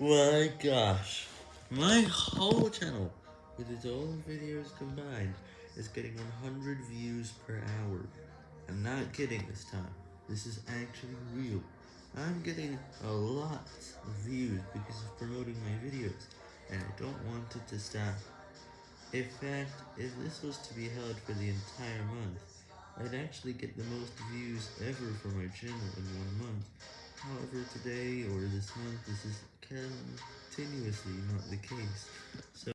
My gosh, my whole channel, with its all videos combined, is getting 100 views per hour. I'm not kidding this time, this is actually real. I'm getting a lot of views because of promoting my videos, and I don't want it to stop. In fact, if this was to be held for the entire month, I'd actually get the most views ever for my channel in one month. However, today or this month, this is continuously not the case.